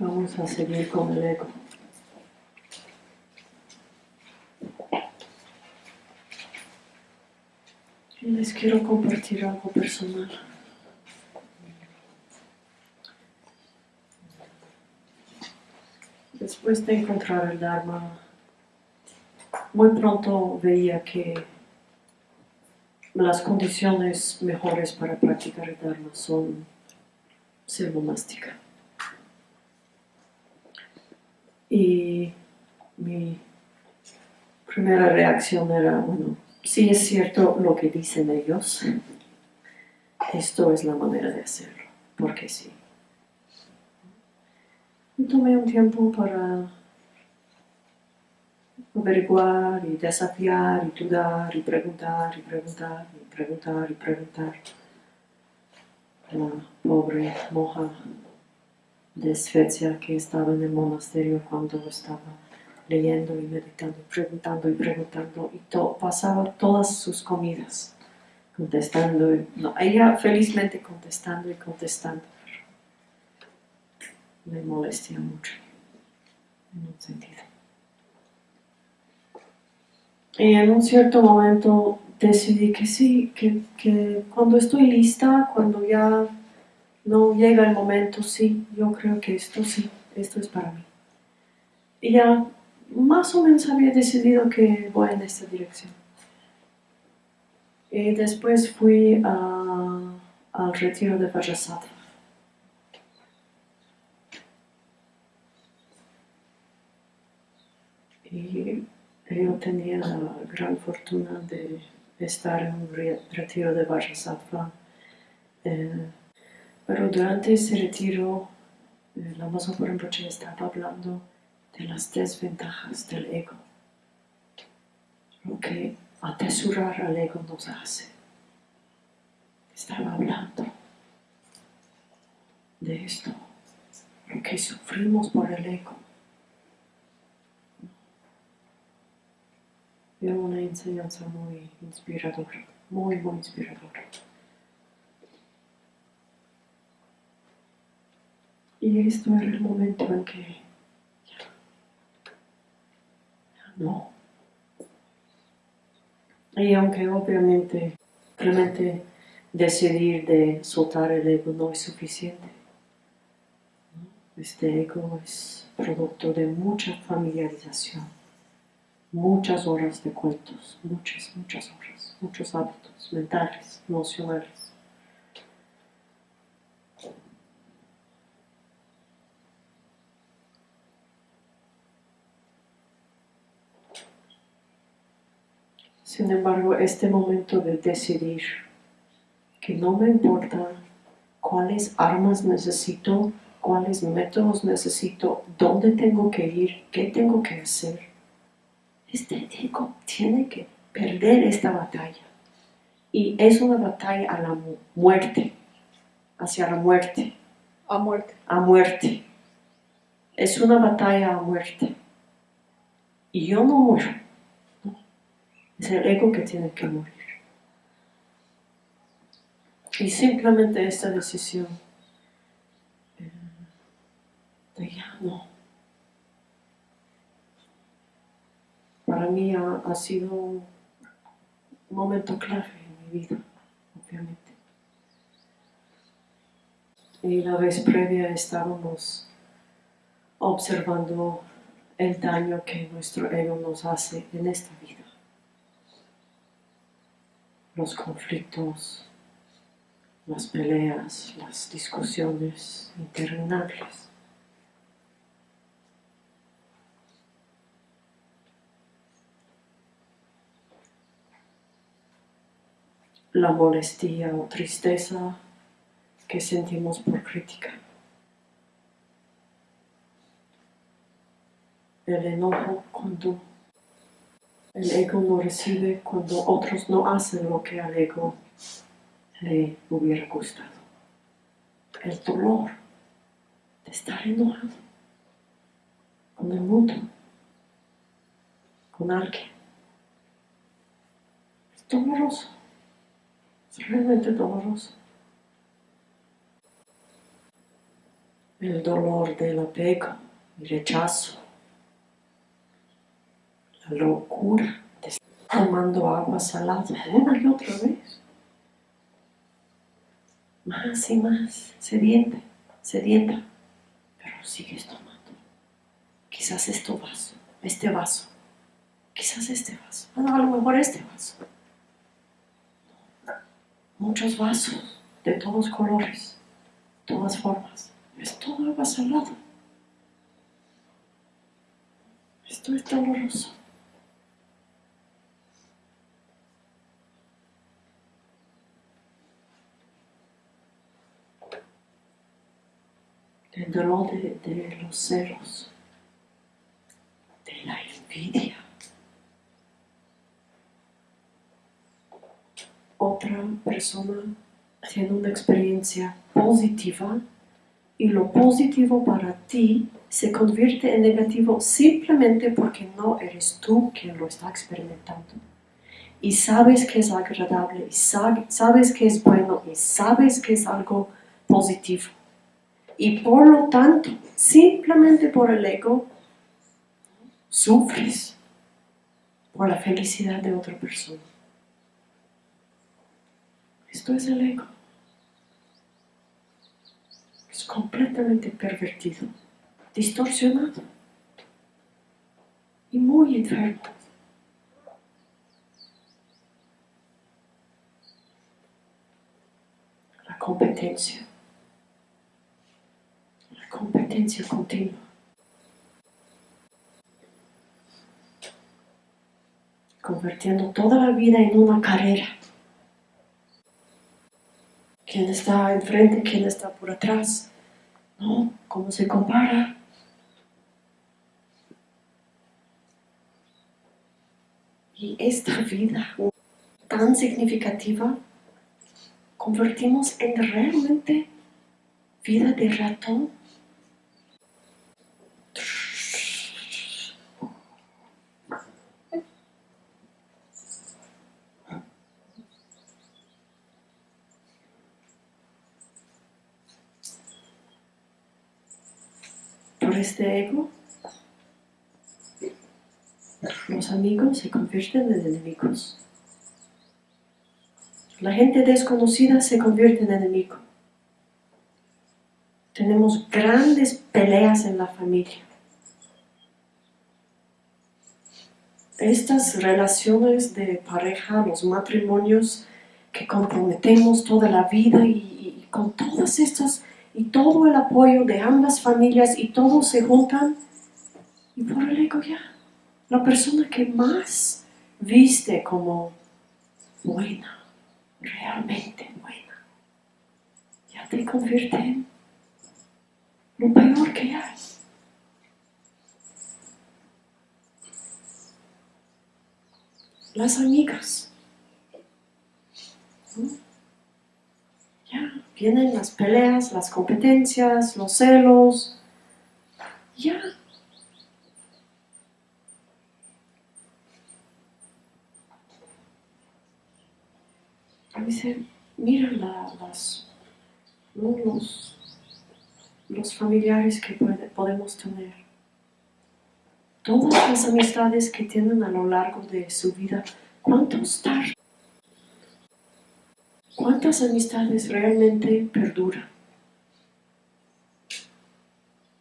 Vamos a seguir con el ego. Y les quiero compartir algo personal. Después de encontrar el Dharma, muy pronto veía que las condiciones mejores para practicar el Dharma son ser monástica. Y mi primera reacción era, bueno, si es cierto lo que dicen ellos, esto es la manera de hacerlo, porque sí. Y tomé un tiempo para averiguar y desafiar y dudar y preguntar y preguntar y preguntar y preguntar. La pobre moja de Svecia que estaba en el monasterio cuando estaba leyendo y meditando, preguntando y preguntando y pasaba todas sus comidas contestando. No, ella felizmente contestando y contestando. Me molestia mucho en un sentido. Y en un cierto momento decidí que sí, que, que cuando estoy lista, cuando ya no llega el momento, sí, yo creo que esto sí, esto es para mí. Y ya más o menos había decidido que voy en esta dirección. Y después fui al retiro de Vajrasattva. Y yo tenía la gran fortuna de estar en un retiro de Vajrasattva. Eh, pero durante ese retiro, eh, la Maso Rinpoche estaba hablando de las desventajas del ego, lo que atesorar al ego nos hace. Estaba hablando de esto, lo que sufrimos por el ego. Era una enseñanza muy inspiradora, muy, muy inspiradora. Y esto era el momento en que no. Y aunque obviamente realmente decidir de soltar el ego no es suficiente, este ego es producto de mucha familiarización, muchas horas de cuentos, muchas, muchas horas, muchos hábitos mentales, emocionales. Sin embargo, este momento de decidir que no me importa cuáles armas necesito, cuáles métodos necesito, dónde tengo que ir, qué tengo que hacer. Este ego tiene que perder esta batalla. Y es una batalla a la muerte, hacia la muerte. A muerte. A muerte. Es una batalla a muerte. Y yo no muero. Es el ego que tiene que morir. Y simplemente esta decisión eh, de no. Para mí ha, sido un momento clave en mi vida, obviamente. Y la vez previa estábamos observando el daño que nuestro ego nos hace en esta vida los conflictos, las peleas, las discusiones interminables. La molestia o tristeza que sentimos por crítica. El enojo cuando el ego no recibe cuando otros no hacen lo que al ego le hubiera gustado. El dolor de estar enojado con el mundo, con alguien. Es doloroso, es realmente doloroso. el dolor del apego y rechazo, locura de estar tomando agua salada una y otra vez. Más y más, sedienta, sedienta, pero sigues tomando. Quizás este vaso, este vaso, quizás este vaso, a lo mejor este vaso. Muchos vasos de todos colores, todas formas. Es todo agua salada. Esto es doloroso. El dolor de, de los celos, de la envidia. Otra persona haciendo una experiencia positiva y lo positivo para ti se convierte en negativo simplemente porque no eres tú quien lo está experimentando. Y sabes que es agradable, y sabes que es bueno, y sabes que es algo positivo. Y por lo tanto, simplemente por el ego, sufres por la felicidad de otra persona. Esto es el ego completamente pervertido, distorsionado y muy enfermo. La competencia, competencia continua. convirtiendo toda la vida en una carrera. ¿Quién está enfrente? ¿Quién está por atrás? ¿no? ¿Cómo se compara? Y esta vida tan significativa convertimos en realmente vida de ratón este ego, los amigos se convierten en enemigos. La gente desconocida se convierte en enemigo. Tenemos grandes peleas en la familia. Estas relaciones de pareja, los matrimonios que comprometemos toda la vida y con todas estas y todo el apoyo de ambas familias y todos se juntan y por el ego ya, la persona que más viste como buena, realmente buena, ya te convierte en lo peor que hay. Las amigas. Ya, vienen las peleas, las competencias, los celos. Ya. Dice, mira las, los, los familiares que podemos tener. Todas las amistades que tienen a lo largo de su vida, ¿cuántos tardan? ¿Cuántas amistades realmente perduran?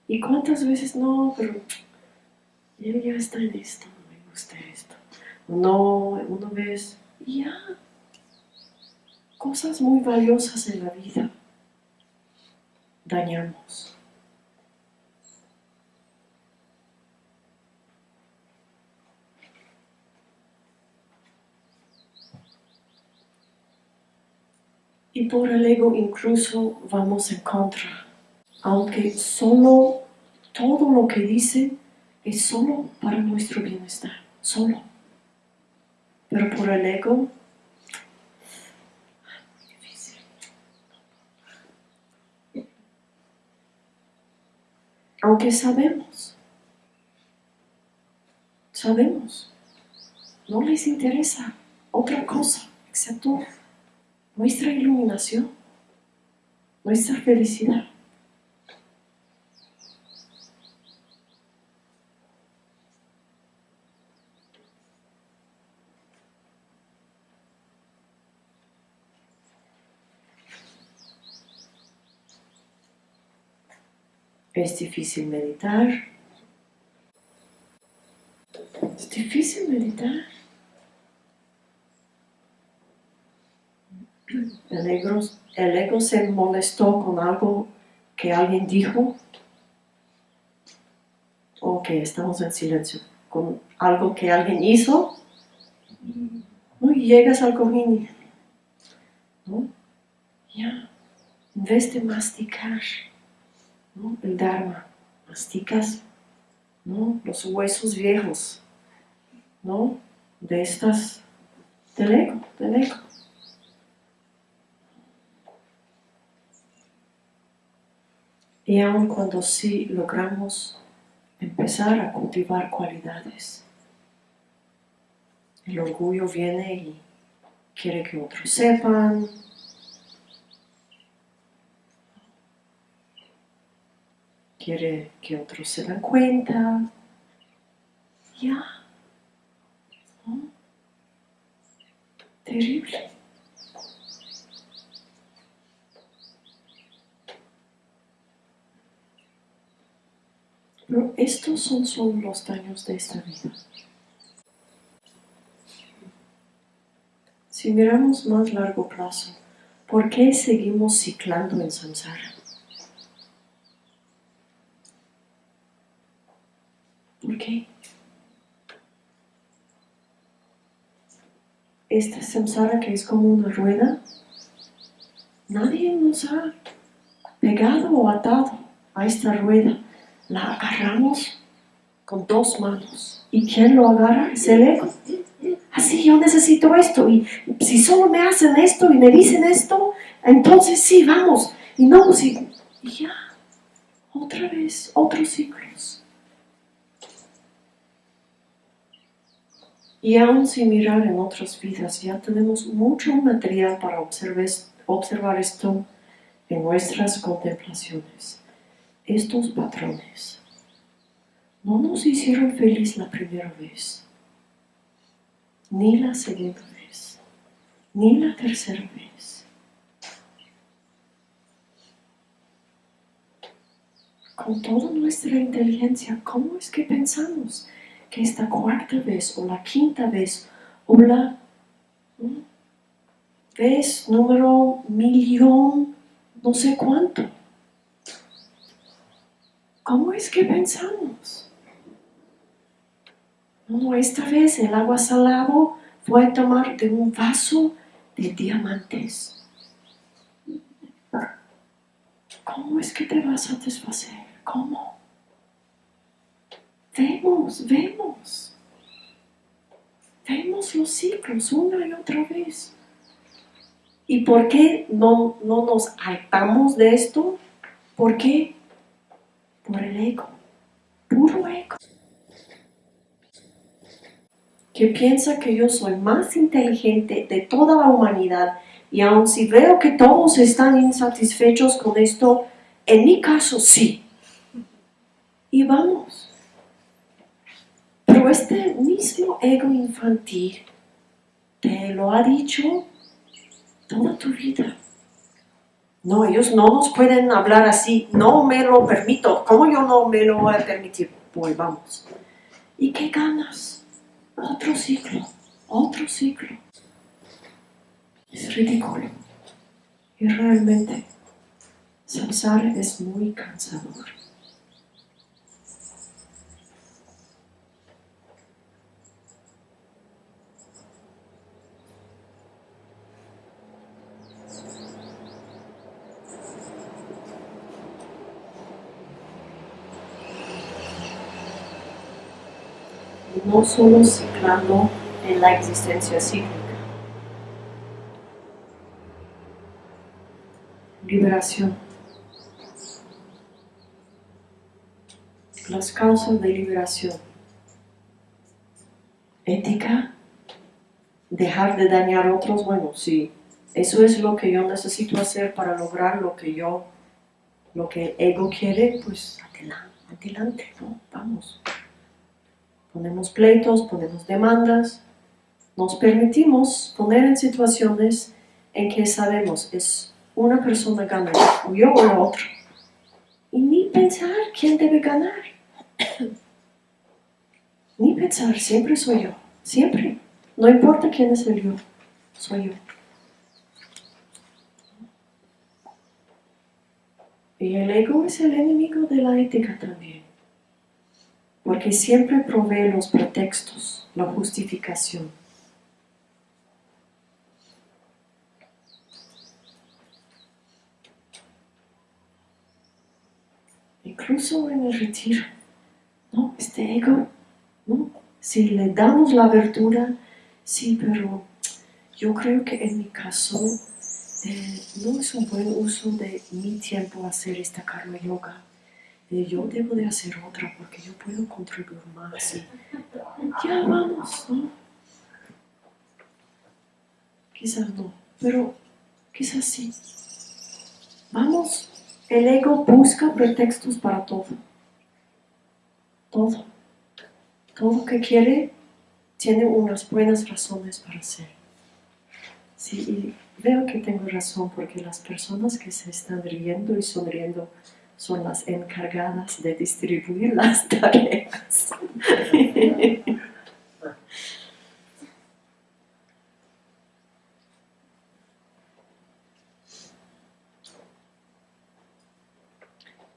¿Y cuántas veces no, pero él ya está en esto, no me gusta esto? No, una vez, ya. Cosas muy valiosas en la vida dañamos. Y por el ego incluso vamos en contra. Aunque solo todo lo que dice es solo para nuestro bienestar, solo. Pero por el ego. Aunque sabemos, sabemos, no les interesa otra cosa excepto nuestra iluminación, nuestra felicidad. Es difícil meditar. Es difícil meditar. El ego, se molestó con algo que alguien dijo. Ok, estamos en silencio. Con algo que alguien hizo. Y llegas al cojín. ¿no? Ya. En vez de masticar el Dharma, masticas ¿no? los huesos viejos ¿no? de estas, del ego, del ego. Y aun cuando sí logramos empezar a cultivar cualidades, el orgullo viene y quiere que otros sepan, quiere que otros se den cuenta. Ya. Terrible. Pero estos son solo los daños de esta vida. Si miramos más largo plazo, ¿por qué seguimos ciclando en samsara? ¿Por qué? Esta samsara que es como una rueda, nadie nos ha pegado o atado a esta rueda. La agarramos con dos manos. ¿Y quién lo agarra? Es el. Así, yo necesito esto. Y si solo me hacen esto y me dicen esto, entonces sí, vamos. Y no, si... Y ya, otra vez, otros ciclos. Y aún sin mirar en otras vidas, ya tenemos mucho material para observar, esto en nuestras contemplaciones. Estos patrones no nos hicieron feliz la primera vez, ni la segunda vez, ni la tercera vez. Con toda nuestra inteligencia, ¿cómo es que pensamos? que esta cuarta vez o la quinta vez o la vez número millón, no sé cuánto. ¿Cómo es que pensamos? No, esta vez el agua salado fue a tomar de un vaso de diamantes. ¿Cómo es que te vas a satisfacer? ¿Cómo? Vemos, vemos. Vemos los ciclos una y otra vez. ¿Y por qué no, no nos hartamos de esto? ¿Por qué? Por el ego, puro ego. Que piensa que yo soy más inteligente de toda la humanidad y aun si veo que todos están insatisfechos con esto, en mi caso sí. Y vamos este mismo ego infantil te lo ha dicho toda tu vida. No, ellos no nos pueden hablar así, no me lo permito. ¿Cómo yo no me lo voy a permitir? Pues vamos. ¿Y qué ganas? Otro ciclo, otro ciclo. Es ridículo. Y realmente, samsara es muy cansador. No solo ciclando en la existencia cíclica. Liberación. Las causas de liberación. Ética. Dejar de dañar a otros. Bueno, si eso es lo que yo necesito hacer para lograr lo que yo, lo que el ego quiere, pues adelante, adelante, ¿no? Vamos ponemos pleitos, ponemos demandas, nos permitimos poner en situaciones en que sabemos es una persona gana, o yo o la otra. Y ni pensar quién debe ganar. Ni pensar, siempre soy yo. Siempre. No importa quién es el yo, soy yo. Y el ego es el enemigo de la ética también. Porque siempre provee los pretextos, la justificación. Incluso en el retiro, ¿no? Este ego, ¿no? Si le damos la abertura, sí, pero yo creo que en mi caso eh, no es un buen uso de mi tiempo hacer esta karma yoga. Yo debo de hacer otra porque yo puedo contribuir más. ya vamos, ¿no? Quizás no, pero quizás sí. Vamos, el ego busca pretextos para todo. Todo. Todo que quiere tiene unas buenas razones para hacer. Sí, y veo que tengo razón porque las personas que se están riendo y sonriendo son las encargadas de distribuir las tareas.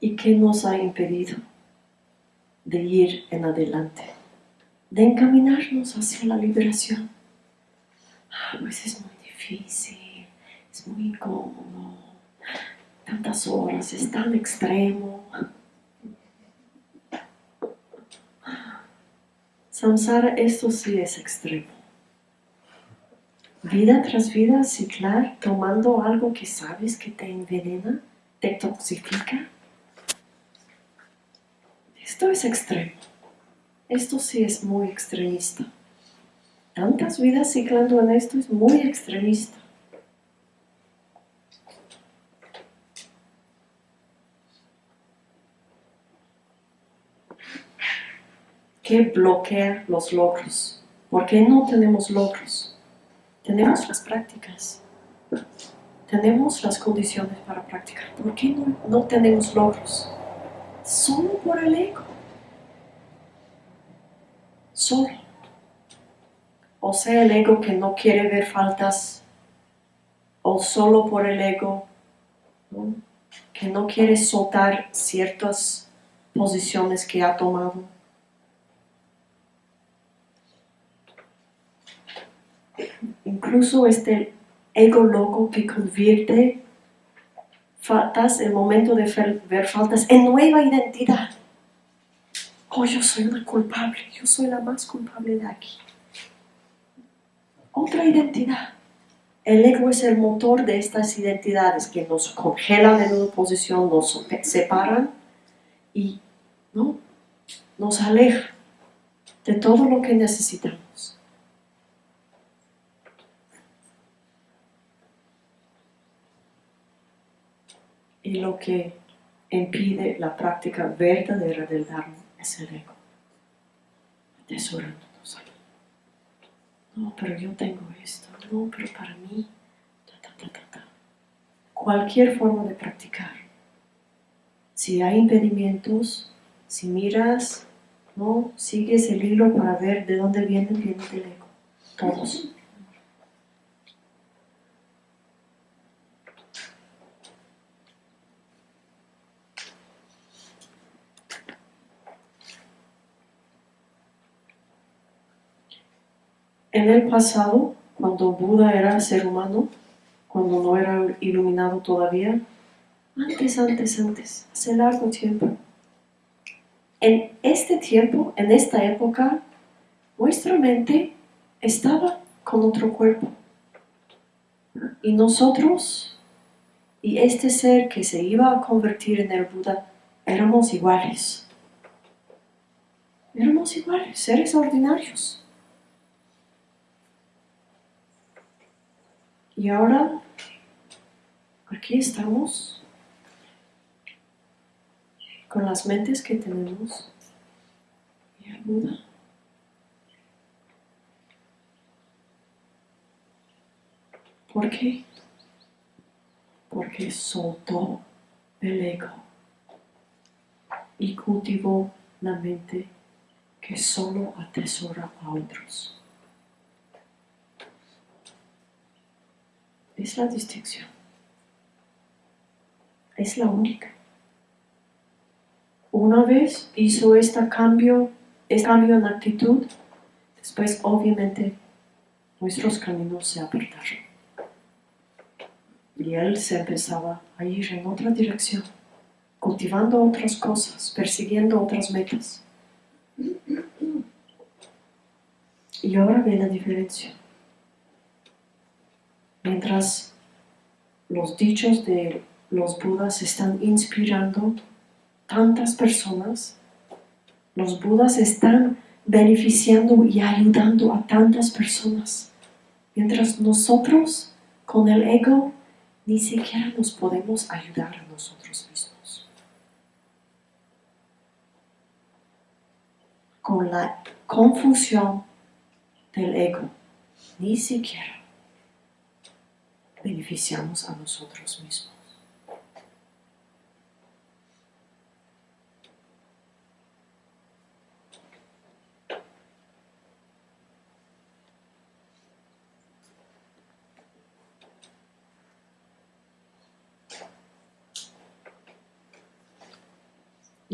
¿Y qué nos ha impedido de ir en adelante? De encaminarnos hacia la liberación. Ah, pues es muy difícil, es muy incómodo, tantas horas, es tan extremo. Samsara, esto sí es extremo. Vida tras vida, ciclar, tomando algo que sabes que te envenena, te toxifica. Esto es extremo. Esto sí es muy extremista. Tantas vidas ciclando en esto es muy extremista. ¿Qué bloquea los logros? ¿Por qué no tenemos logros? Tenemos las prácticas. Tenemos las condiciones para practicar. ¿Por qué no, no tenemos logros? Solo por el ego. Solo o sea el ego que no quiere ver faltas, o solo por el ego, que no quiere soltar ciertas posiciones que ha tomado. Incluso este ego loco que convierte faltas, el momento de ver faltas, en nueva identidad. Oh, yo soy una culpable, yo soy la más culpable de aquí otra identidad. El ego es el motor de estas identidades que nos congelan en una posición, nos separan y ¿no? nos alejan de todo lo que necesitamos. Y lo que impide la práctica verdadera del Dharma es el ego. Atesorando no, pero yo tengo esto, no, pero para mí, cualquier forma de practicar. Si hay impedimentos, si miras, no, sigues el hilo para ver de dónde viene, viene del ego, todos. En el pasado, cuando Buda era ser humano, cuando no era iluminado todavía, antes, antes, antes, hace largo tiempo. En este tiempo, en esta época, nuestra mente estaba con otro cuerpo. Y nosotros, y este ser que se iba a convertir en el Buda, éramos iguales. Éramos iguales, seres ordinarios. Y ahora, aquí estamos, con las mentes que tenemos, y ayuda. ¿Por qué? Porque soltó el ego. y cultivó la mente que solo atesora a otros. Es la distinción. Es la única. Una vez hizo este cambio, este cambio en actitud, después obviamente nuestros caminos se apartaron. Y él se empezaba a ir en otra dirección, cultivando otras cosas, persiguiendo otras metas. Y ahora ve la diferencia. Mientras los dichos de los Budas están inspirando tantas personas, los Budas están beneficiando y ayudando a tantas personas. Mientras nosotros, con el ego, ni siquiera nos podemos ayudar a nosotros mismos. Con la confusión del ego, ni siquiera beneficiamos a nosotros mismos.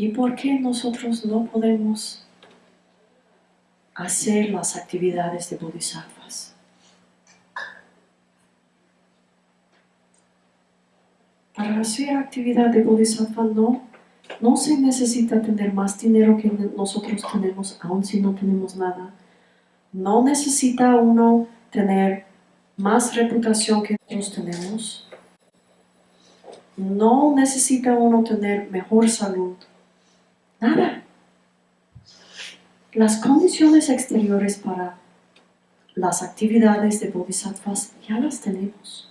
¿Y por qué nosotros no podemos hacer las actividades de bodhisattvas? Para hacer actividad de bodhisattva no, no se necesita tener más dinero que nosotros tenemos, aun si no tenemos nada. No necesita uno tener más reputación que nosotros tenemos. No necesita uno tener mejor salud. Nada. Las condiciones exteriores para las actividades de bodhisattvas ya las tenemos.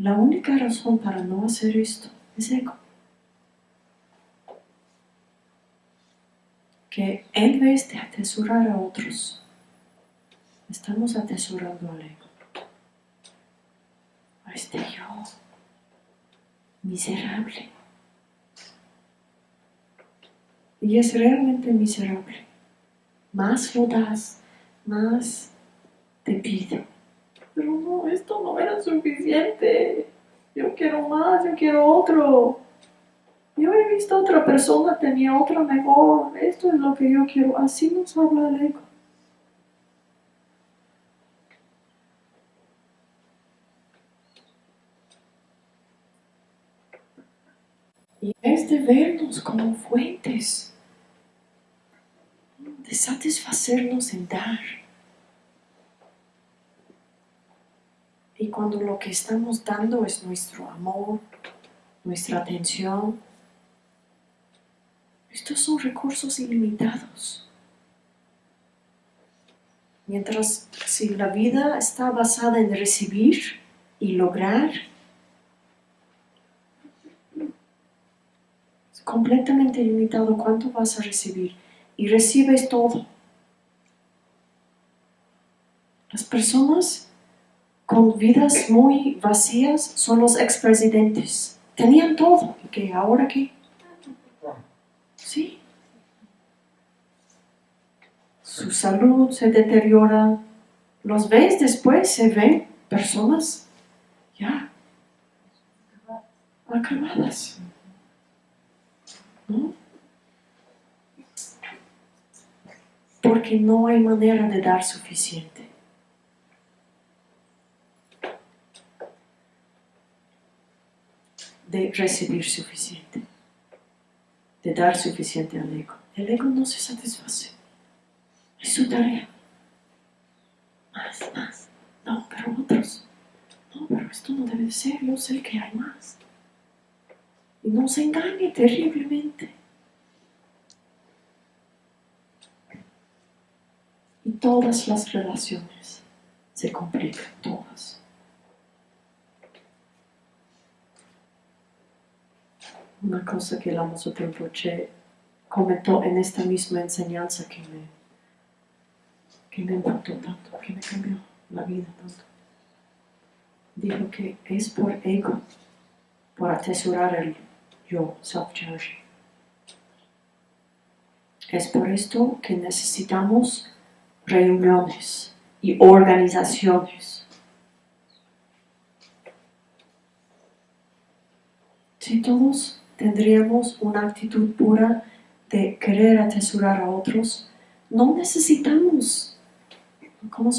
La única razón para no hacer esto es ego. Que en vez de atesorar a otros, estamos atesorando al ego. A este yo miserable. Y es realmente miserable. Más lo más te pide. Pero no, esto no era suficiente. Yo quiero más, yo quiero otro. Yo he visto otra persona, tenía otra mejor. Esto es lo que yo quiero. Así nos habla el ego. Y es de vernos como fuentes, de satisfacernos en dar. Y cuando lo que estamos dando es nuestro amor, nuestra atención, estos son recursos ilimitados. Mientras si la vida está basada en recibir y lograr, completamente limitado cuánto vas a recibir y recibes todo. Las personas con vidas muy vacías son los expresidentes. Tenían todo. ¿Y qué? ¿Ahora qué? Sí. Su salud se deteriora. Los ves después, se ven personas ya acabadas. Porque no hay manera de dar suficiente. De recibir suficiente. De dar suficiente al ego. El ego no se satisface. Es su tarea. Más, más. No, pero otros. No, pero esto no debe ser. Yo sé que hay más. Y no se engañe terriblemente. Y todas las relaciones se complican, todas. Una cosa que el Amazo Rinpoche comentó en esta misma enseñanza que me, que me impactó tanto, que me cambió la vida tanto. Dijo que es por ego por atesorar el yo, self-cherishing. Es por esto que necesitamos reuniones y organizaciones. Si todos tendríamos una actitud pura de querer atesorar a otros, no necesitamos como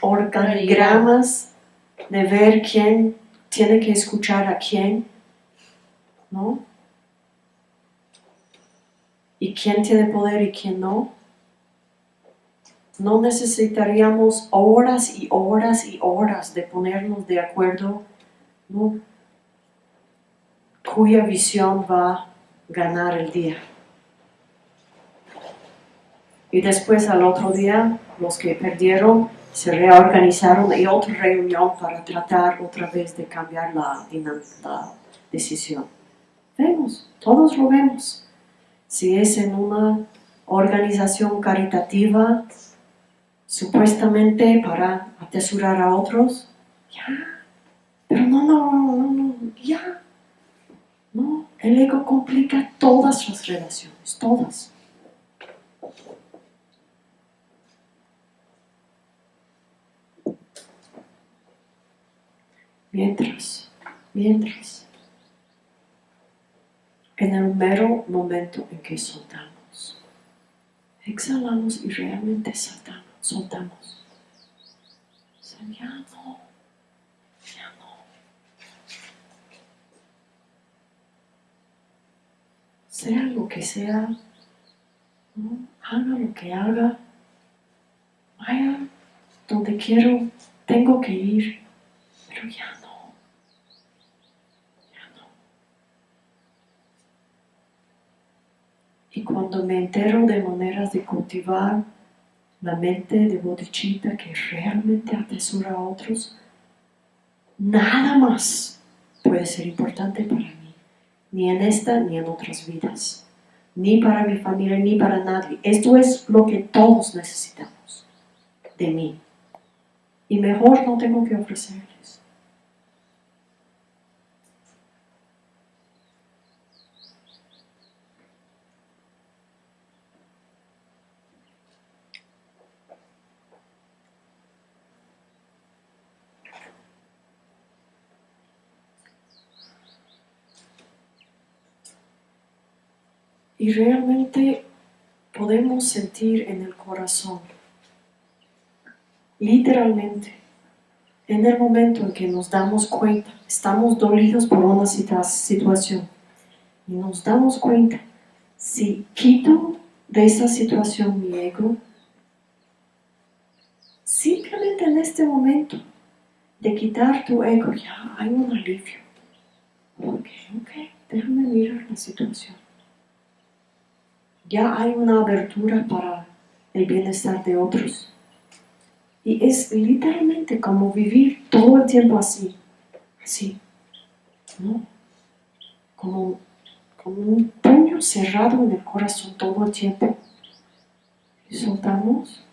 organigramas de ver quién tiene que escuchar a quién, ¿no? Y quién tiene poder y quién no. No necesitaríamos horas y horas y horas de ponernos de acuerdo, ¿no? Cuya visión va a ganar el día. Y después al otro día, los que perdieron se reorganizaron y otra reunión para tratar otra vez de cambiar la, decisión. Vemos, todos lo vemos. Si es en una organización caritativa, supuestamente para atesorar a otros, ya, pero no, no, no, no, ya. El ego complica todas las relaciones, todas. Mientras, mientras, en el mero momento en que soltamos, exhalamos y realmente soltamos, soltamos. ya no. Sea lo que sea, haga lo que haga, vaya donde quiero, tengo que ir, pero ya Y cuando me entero de maneras de cultivar la mente de bodhicitta que realmente atesora a otros, nada más puede ser importante para mí, ni en esta ni en otras vidas, ni para mi familia ni para nadie. Esto es lo que todos necesitamos de mí. Y mejor no tengo que ofrecer. Y realmente podemos sentir en el corazón, literalmente, en el momento en que nos damos cuenta, estamos dolidos por una situación y nos damos cuenta, si quito de esa situación mi ego, simplemente en este momento de quitar tu ego ya hay un alivio. Ok, ok, déjame mirar la situación ya hay una abertura para el bienestar de otros. Y es literalmente como vivir todo el tiempo así, así, ¿no? Como, como un puño cerrado en el corazón todo el tiempo. Y soltamos.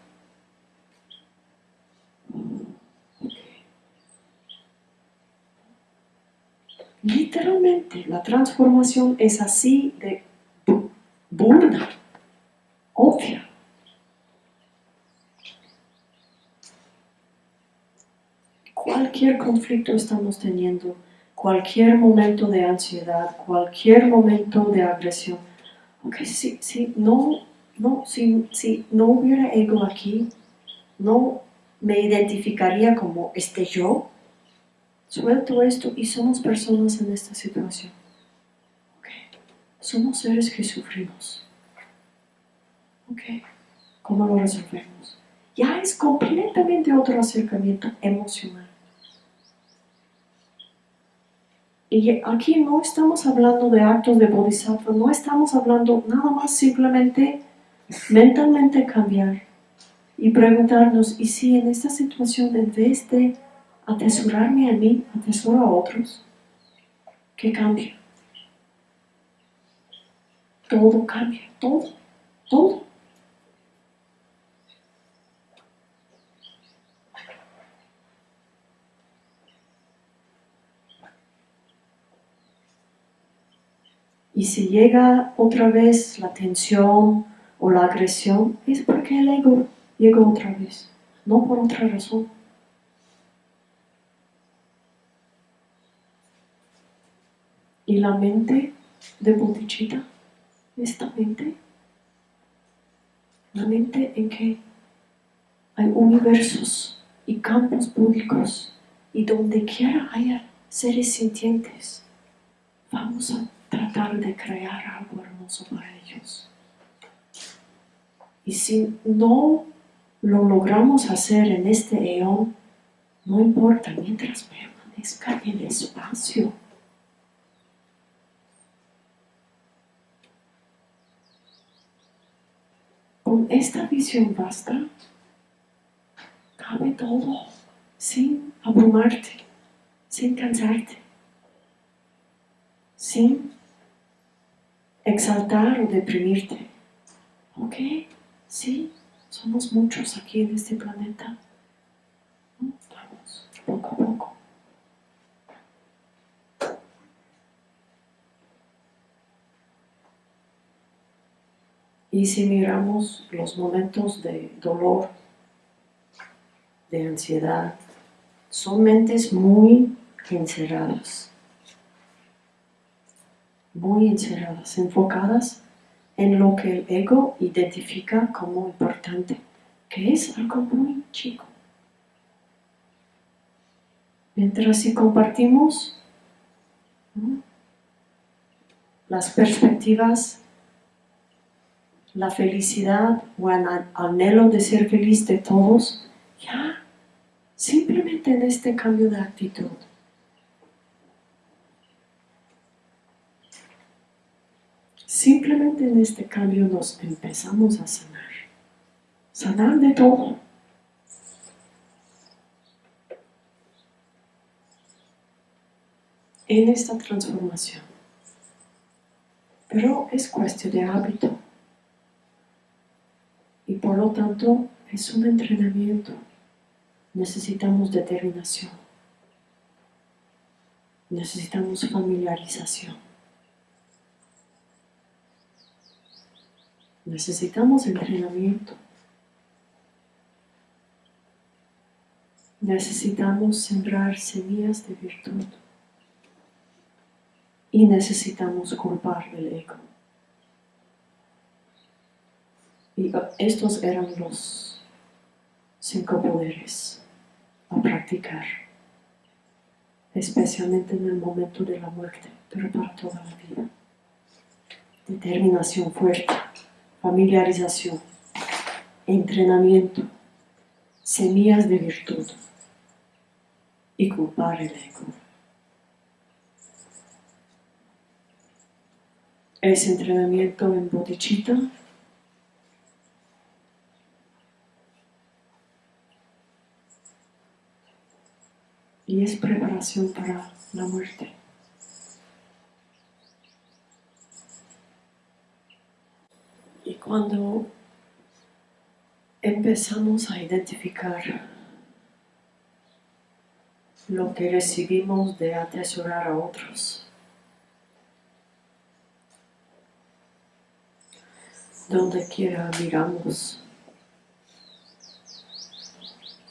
Literalmente, la transformación es así de burda, obvia. Cualquier conflicto estamos teniendo, cualquier momento de ansiedad, cualquier momento de agresión, aunque si, si, no, no, si, si no hubiera ego aquí, no me identificaría como este yo, suelto esto y somos personas en esta situación. Somos seres que sufrimos. ¿Ok? ¿Cómo lo resolvemos? Ya es completamente otro acercamiento emocional. Y aquí no estamos hablando de actos de bodhisattva, no estamos hablando nada más simplemente mentalmente cambiar y preguntarnos, ¿y si en esta situación en vez de atesorarme a mí, atesoro a otros? ¿Qué cambia? Todo cambia, todo, todo. Y si llega otra vez la tensión o la agresión, es porque el ego llegó otra vez, no por otra razón. Y la mente de Bodhicitta, esta mente, la mente en que hay universos y campos búdicos y donde quiera haya seres sintientes, vamos a tratar de crear algo hermoso para ellos. Y si no lo logramos hacer en este eón, no importa, mientras permanezca el espacio. Con esta visión basta, cabe todo, sin abrumarte, sin cansarte, sin exaltar o deprimirte. ¿Ok? Sí, somos muchos aquí en este planeta. Vamos, poco a poco. Y si miramos los momentos de dolor, de ansiedad, son mentes muy encerradas, muy encerradas, enfocadas en lo que el ego identifica como importante, que es algo muy chico. Mientras si compartimos las perspectivas, la felicidad o el anhelo de ser feliz de todos, ya, simplemente en este cambio de actitud, Simplemente en este cambio nos empezamos a sanar. Sanar de todo. En esta transformación. Pero es cuestión de hábito. Y por lo tanto es un entrenamiento. Necesitamos determinación. Necesitamos familiarización. Necesitamos entrenamiento. Necesitamos sembrar semillas de virtud. Y necesitamos culpar el ego. Y estos eran los cinco poderes a practicar, especialmente en el momento de la muerte, pero para toda la vida. Determinación fuerte familiarización, entrenamiento, semillas de virtud y culpar el ego. Es entrenamiento en bodhicitta y es preparación para la muerte. cuando empezamos a identificar lo que recibimos de atesorar a otros. Donde quiera miramos,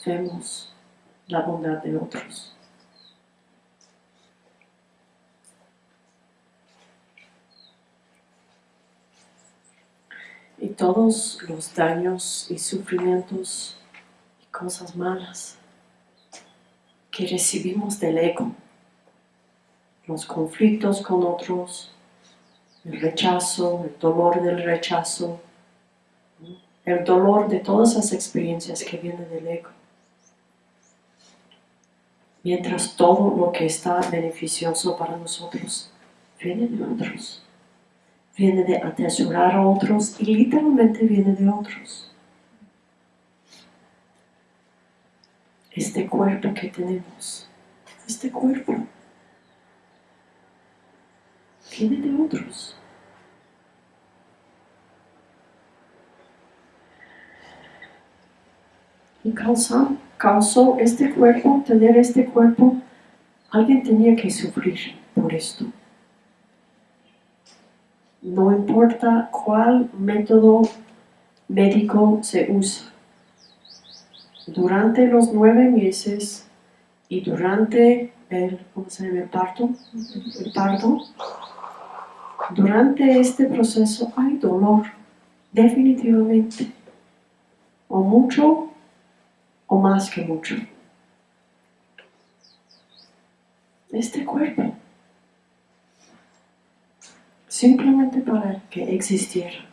vemos la bondad de otros. y todos los daños y sufrimientos y cosas malas que recibimos del ego, los conflictos con otros, el rechazo, el dolor del rechazo, el dolor de todas las experiencias que vienen del ego. Mientras todo lo que está beneficioso para nosotros viene de otros viene de atesorar a otros y literalmente viene de otros. Este cuerpo que tenemos, este cuerpo, viene de otros. Y causó, causó este cuerpo, tener este cuerpo, alguien tenía que sufrir por esto. no importa cuál método médico se usa. Durante los nueve meses y durante el, ¿cómo se llama? el parto, el parto, durante este proceso hay dolor, definitivamente, o mucho o más que mucho. Este cuerpo, simplemente para que existiera,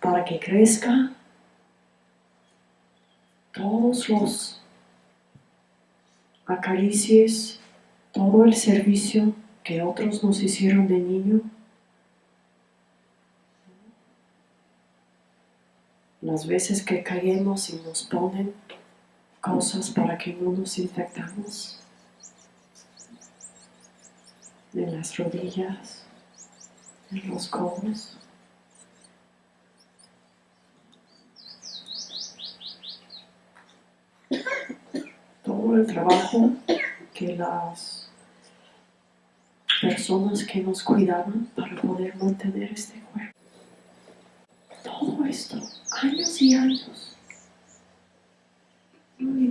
para que crezca, todos los acaricias, todo el servicio que otros nos hicieron de niño, las veces que caemos y nos ponen cosas para que no nos infectamos en las rodillas, en los codos. Todo el trabajo que las personas que nos cuidaban para poder mantener este cuerpo. Todo esto, años y años.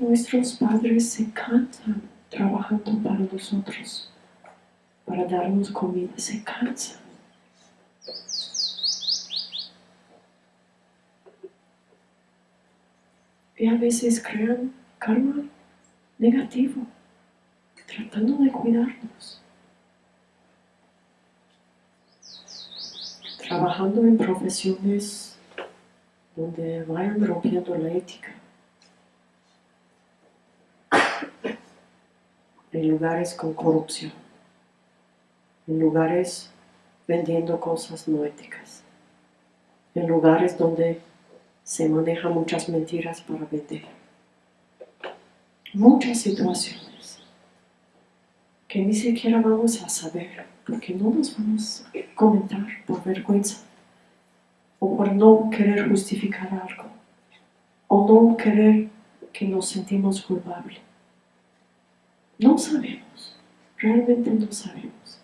Nuestros padres se cansan trabajando para nosotros, para darnos comida, se cansan. Y a veces crean karma negativo, tratando de cuidarnos. Trabajando en profesiones donde vayan rompiendo la ética. En lugares con corrupción. En lugares vendiendo cosas no éticas. En lugares donde se manejan muchas mentiras para vender. Muchas situaciones que ni siquiera vamos a saber, porque no nos vamos a comentar por vergüenza o por no querer justificar algo o no querer que nos sentimos culpables. No sabemos, realmente no sabemos.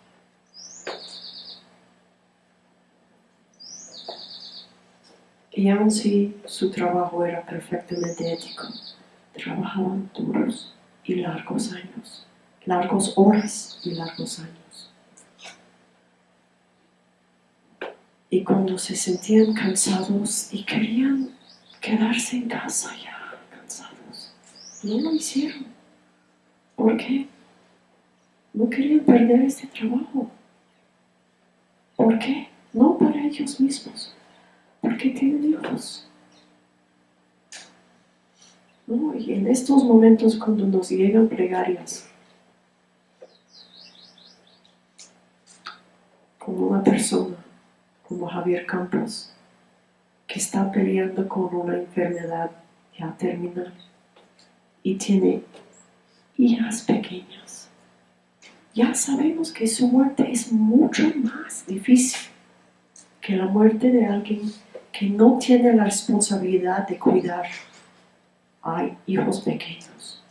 Y aun si su trabajo era perfectamente ético, trabajaban duros y largos años, largos horas y largos años. Y cuando se sentían cansados y querían quedarse en casa ya cansados, no lo hicieron. ¿Por qué? No querían perder este trabajo. ¿Por qué? No para ellos mismos, porque tienen hijos. ¿No? Y en estos momentos cuando nos llegan plegarias, como una persona, como Javier Campos, que está peleando con una enfermedad ya terminal y tiene hijas pequeñas. Ya sabemos que su muerte es mucho más difícil que la muerte de alguien que no tiene la responsabilidad de cuidar a hijos pequeños.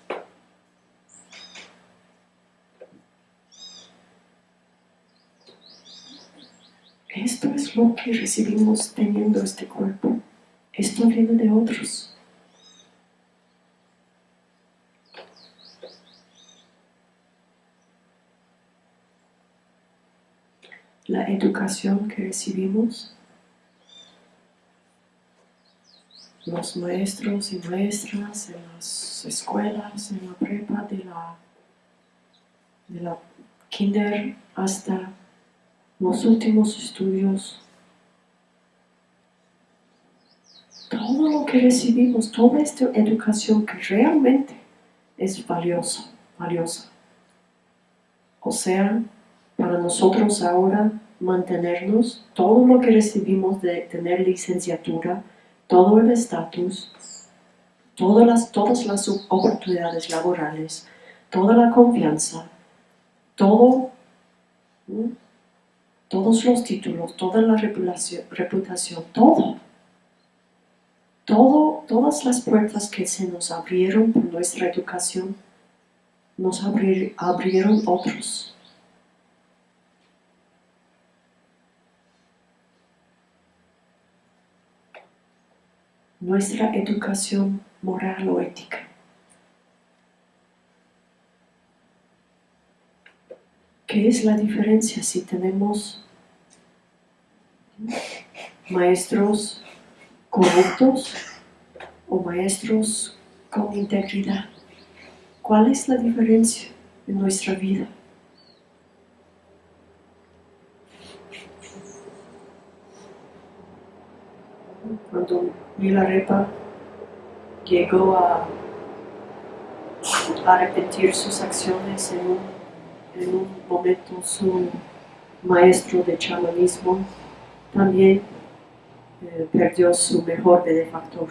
Esto es lo que recibimos teniendo este cuerpo. Esto viene de otros. La educación que recibimos los maestros y maestras en las escuelas, en la prepa, de la, de la kinder hasta los últimos estudios. Todo lo que recibimos, toda esta educación que realmente es valiosa, valiosa. O sea, para nosotros ahora mantenernos, todo lo que recibimos de tener licenciatura, todo el estatus, todas las, oportunidades laborales, toda la confianza, todo, todos los títulos, toda la reputación. Todo, todas las puertas que se nos abrieron por nuestra educación, nos abrieron otros. Nuestra educación moral o ética. ¿Qué es la diferencia si tenemos maestros corruptos o maestros con integridad? ¿Cuál es la diferencia en nuestra vida? Cuando Milarepa llegó a arrepentir sus acciones en un en un momento su maestro de chamanismo también eh, perdió su mejor benefactor.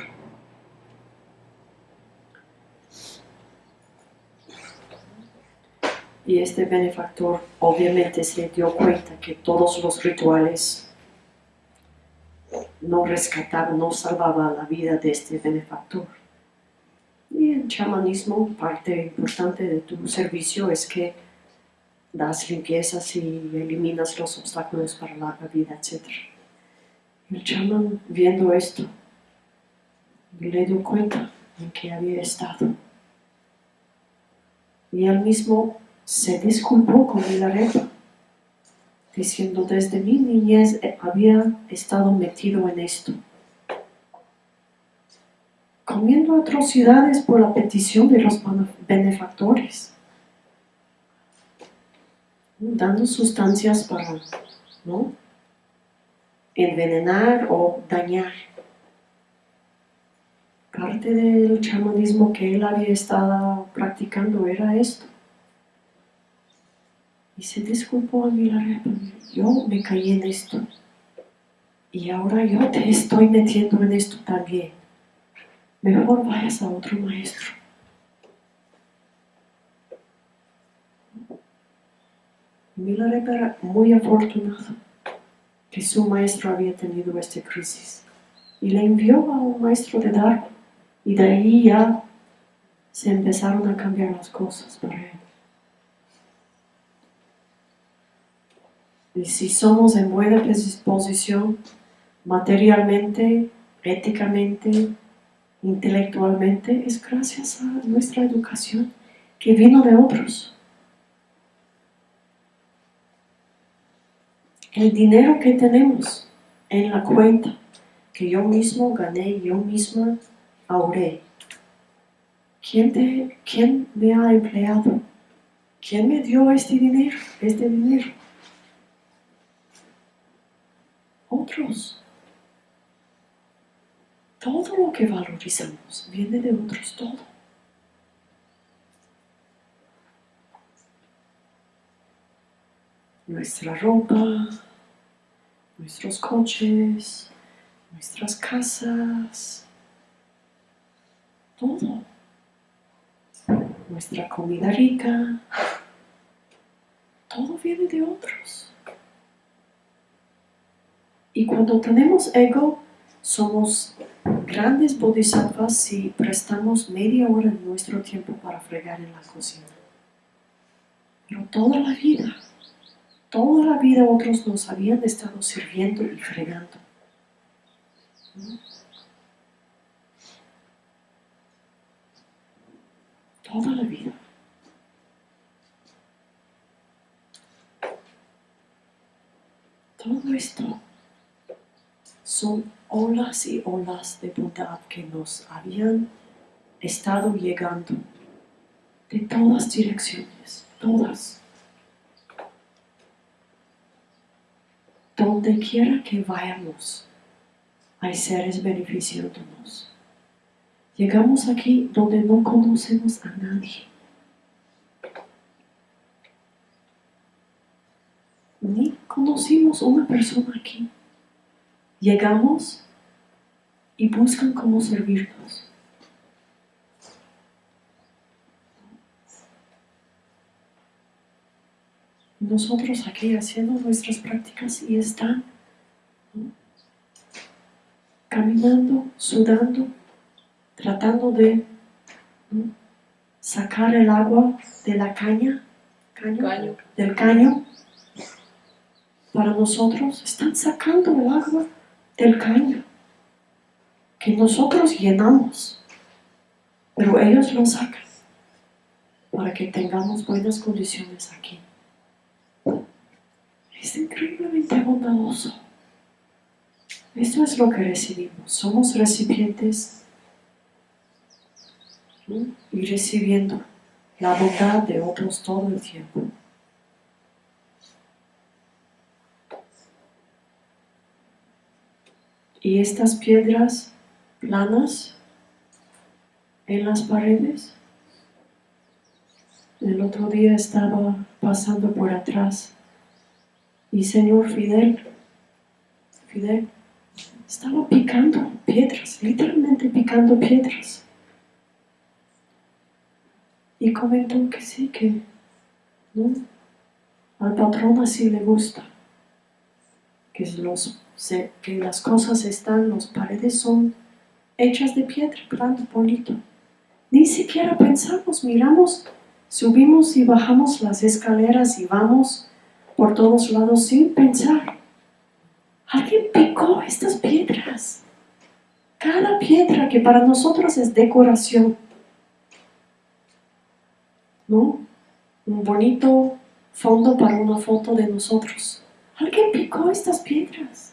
Y este benefactor obviamente se dio cuenta que todos los rituales no rescataban, no salvaban la vida de este benefactor. Y el chamanismo, parte importante de tu servicio es que das limpiezas y eliminas los obstáculos para la vida, etc. El chamán, viendo esto, le dio cuenta en que había estado. Y él mismo se disculpó con Milarepa, diciendo, desde mi niñez había estado metido en esto, comiendo atrocidades por la petición de los benefactores dando sustancias para ¿no? envenenar o dañar. Parte del chamanismo que él había estado practicando era esto. Y se disculpó a Milarepa, yo me caí en esto. Y ahora yo te estoy metiendo en esto también. Mejor vayas a otro maestro. Milarepa era muy afortunado que su maestro había tenido esta crisis y le envió a un maestro de Dharma y de ahí ya se empezaron a cambiar las cosas para él. Y si somos en buena disposición materialmente, éticamente, intelectualmente, es gracias a nuestra educación que vino de otros. el dinero que tenemos en la cuenta, que yo mismo gané, yo misma ahorré. ¿Quién, ¿Quién me ha empleado? ¿Quién me dio este dinero? Este dinero. Otros. Todo lo que valorizamos viene de otros, todo. Nuestra ropa, nuestros coches, nuestras casas, todo. Nuestra comida rica, todo viene de otros. Y cuando tenemos ego, somos grandes bodhisattvas si prestamos media hora de nuestro tiempo para fregar en la cocina. Pero toda la vida Toda la vida otros nos habían estado sirviendo y fregando. Toda la vida. Todo esto son olas y olas de bondad que nos habían estado llegando de todas direcciones, todas. Donde quiera que vayamos, hay seres beneficiándonos. Llegamos aquí donde no conocemos a nadie. Ni conocimos una persona aquí. Llegamos y buscan cómo servirnos. nosotros aquí haciendo nuestras prácticas y están caminando, sudando, tratando de sacar el agua de la caña, del caño. Para nosotros están sacando el agua del caño. que nosotros llenamos, pero ellos lo sacan para que tengamos buenas condiciones aquí. Es increíblemente bondadoso. Esto es lo que recibimos. Somos recipientes y recibiendo la bondad de otros todo el tiempo. Y estas piedras planas en las paredes. El otro día estaba pasando por atrás y señor Fidel, Fidel, estaba picando piedras, literalmente picando piedras. Y comentó que sí, que al patrón así le gusta, que, los, que las cosas están, las paredes son hechas de piedra, plano bonito. Ni siquiera pensamos, miramos, subimos y bajamos las escaleras y vamos por todos lados sin pensar. Alguien picó estas piedras. Cada piedra que para nosotros es decoración. ¿No? Un bonito fondo para una foto de nosotros. Alguien picó estas piedras.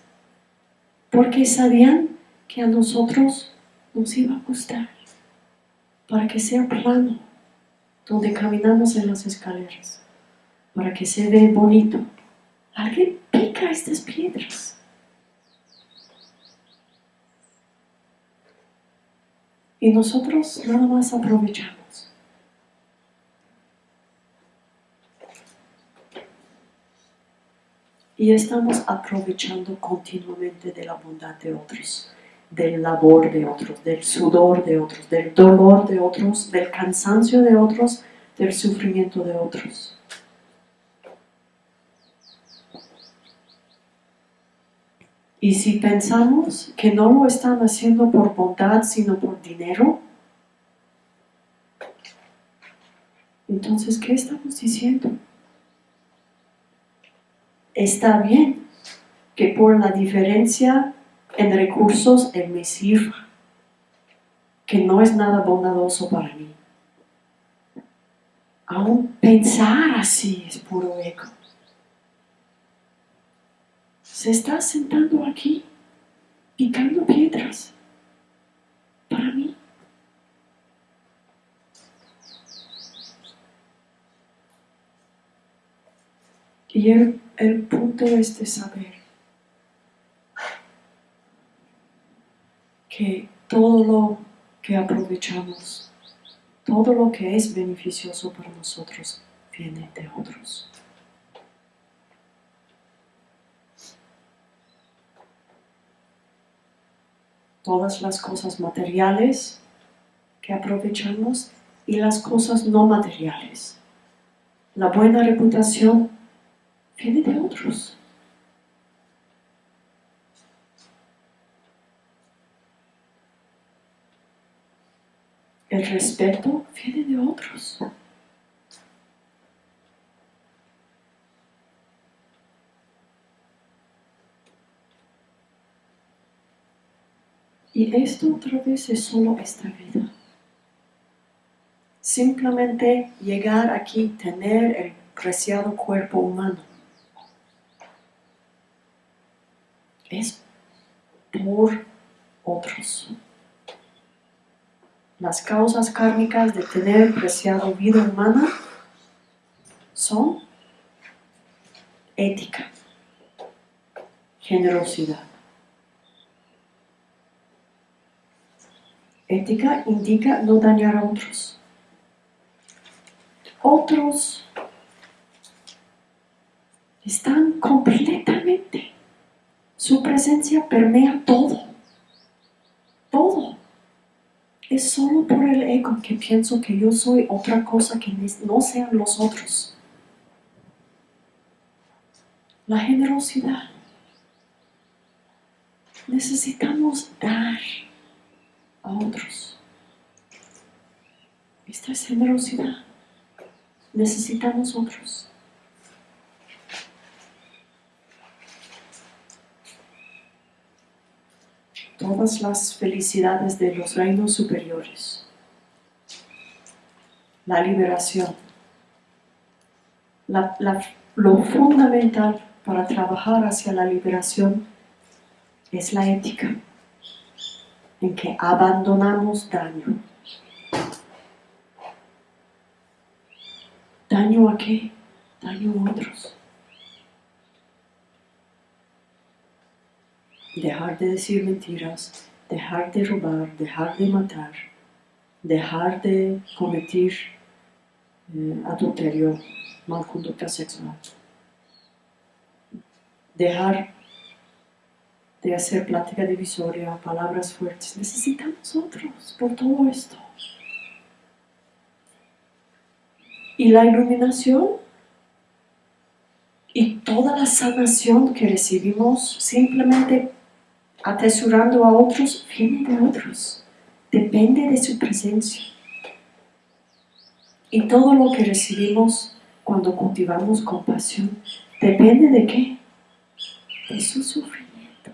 Porque sabían que a nosotros nos iba a gustar. Para que sea plano donde caminamos en las escaleras. Para que se vea bonito. Alguien pica estas piedras. Y nosotros nada más aprovechamos. Y estamos aprovechando continuamente de la bondad de otros, del labor de otros, del sudor de otros, del dolor de otros, del cansancio de otros, del sufrimiento de otros. Y si pensamos que no lo están haciendo por bondad, sino por dinero, entonces, ¿qué estamos diciendo? Está bien que por la diferencia en recursos Él me sirva, que no es nada bondadoso para mí. Aún pensar así es puro ego se está sentando aquí, picando piedras, para mí. Y el, el punto es de saber que todo lo que aprovechamos, todo lo que es beneficioso para nosotros, viene de otros. todas las cosas materiales que aprovechamos y las cosas no materiales. La buena reputación viene de otros. El respeto viene de otros. Y esto otra vez es solo esta vida. Simplemente llegar aquí, tener el preciado cuerpo humano. Es por otros. Las causas kármicas de tener preciado vida humana son ética, generosidad, Ética indica no dañar a otros. Otros están completamente. Su presencia permea todo. Todo. Es solo por el ego que pienso que yo soy otra cosa que no sean los otros. La generosidad. Necesitamos dar a otros. Esta es generosidad. Necesitamos otros. Todas las felicidades de los reinos superiores. La liberación. Lo fundamental para trabajar hacia la liberación es la ética, en que abandonamos daño. ¿Daño a qué? Daño a otros. Dejar de decir mentiras, dejar de robar, dejar de matar, dejar de cometer eh, adulterio, mal conducta sexual. Dejar de hacer plática divisoria, palabras fuertes. Necesitamos otros por todo esto. Y la iluminación y toda la sanación que recibimos simplemente atesorando a otros viene de otros. Depende de su presencia. Y todo lo que recibimos cuando cultivamos compasión depende de qué? De su sufrimiento.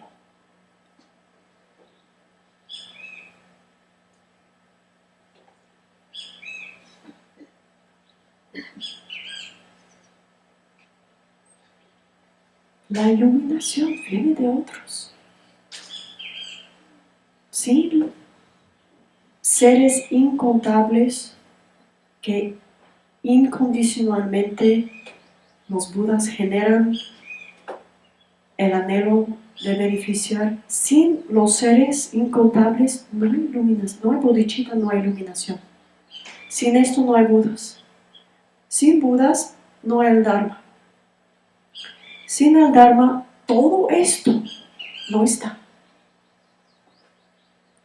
La iluminación viene de otros. Sí, seres incontables que incondicionalmente los budas generan el anhelo de beneficiar. Sin los seres incontables no hay iluminación, no hay bodhicitta, no hay iluminación. Sin esto no hay budas. Sin budas no hay el dharma. Sin el dharma todo esto no está.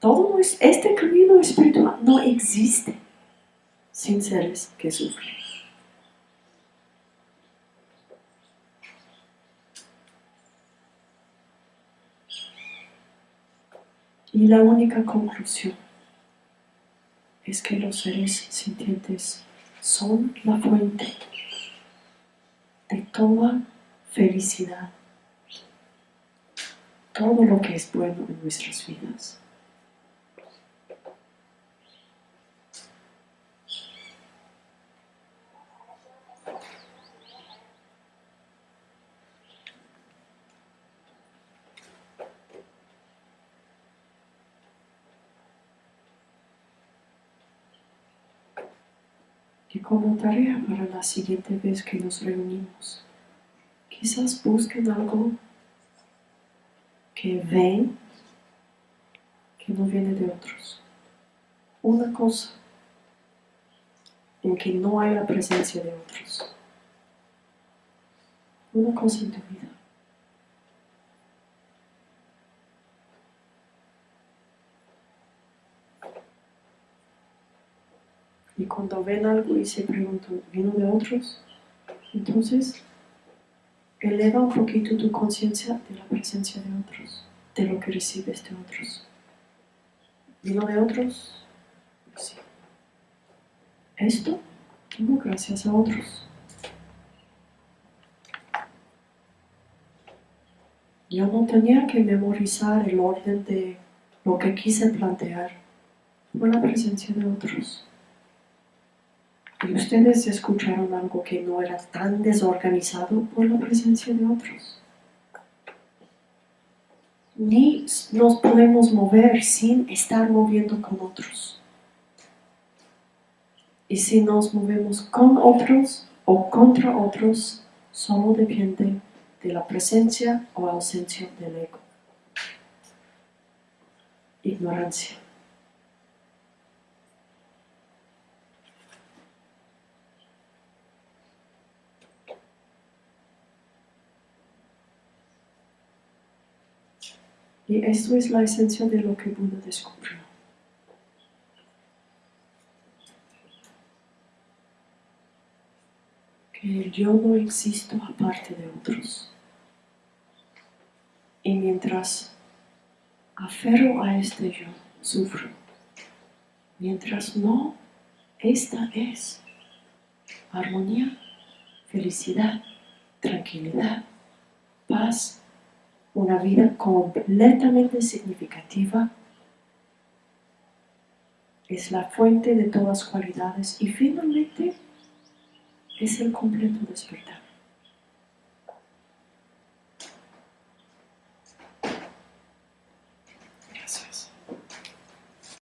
Todo este camino espiritual no existe sin seres que sufren. Y la única conclusión es que los seres sintientes son la fuente de toda felicidad, todo lo que es bueno en nuestras vidas. Como tarea para la siguiente vez que nos reunimos, quizás busquen algo que ven que no viene de otros. Una cosa en que no hay la presencia de otros. Una cosa en tu vida. Cuando ven algo y se preguntan, ¿vino de otros? Entonces, eleva un poquito tu conciencia de la presencia de otros, de lo que recibes de otros. ¿Vino de otros? Sí. Esto vino gracias a otros. Yo no tenía que memorizar el orden de lo que quise plantear por la presencia de otros. Y ustedes escucharon algo que no era tan desorganizado por la presencia de otros. Ni nos podemos mover sin estar moviendo con otros. Y si nos movemos con otros o contra otros, solo depende de la presencia o ausencia del ego. Ignorancia. Y esto es la esencia de lo que Buda descubrió. Que el yo no existo aparte de otros. Y mientras aferro a este yo, sufro. Mientras no, esta es armonía, felicidad, tranquilidad, paz, una vida completamente significativa es la fuente de todas cualidades y finalmente es el completo despertar.